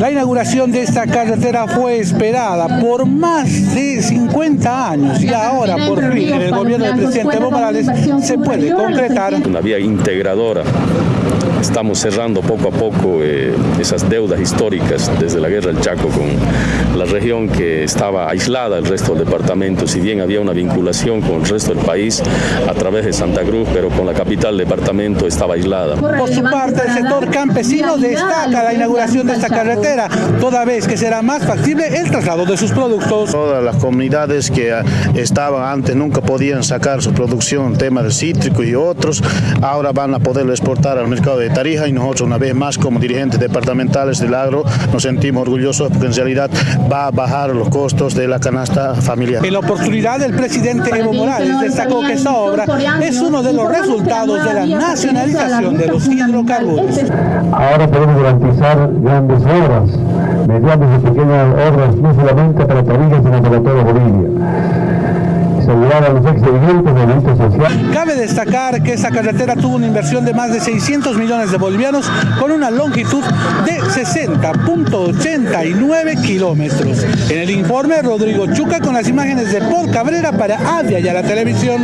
La inauguración de esta carretera fue esperada por más de 50 años y ahora por fin en el gobierno del presidente Evo Morales se puede concretar. Una vía integradora. Estamos cerrando poco a poco eh, esas deudas históricas desde la guerra del Chaco con la región que estaba aislada del resto del departamento, si bien había una vinculación con el resto del país a través de Santa Cruz, pero con la capital del departamento estaba aislada. Por su parte, el sector campesino destaca la inauguración de esta carretera, toda vez que será más factible el traslado de sus productos. Todas las comunidades que estaban antes nunca podían sacar su producción, tema del cítrico y otros, ahora van a poderlo exportar al mercado de Tarija y nosotros una vez más como dirigentes departamentales del agro nos sentimos orgullosos porque en realidad va a bajar los costos de la canasta familiar. En la oportunidad el presidente Evo Morales destacó que esta obra es uno de los resultados de la nacionalización de los hidrocarburos. Ahora podemos garantizar grandes obras, mediante pequeñas obras no solamente para Tarija sino para toda Bolivia. Cabe destacar que esta carretera tuvo una inversión de más de 600 millones de bolivianos con una longitud de 60.89 kilómetros. En el informe, Rodrigo Chuca con las imágenes de Paul Cabrera para Avia y a la televisión.